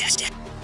活用して。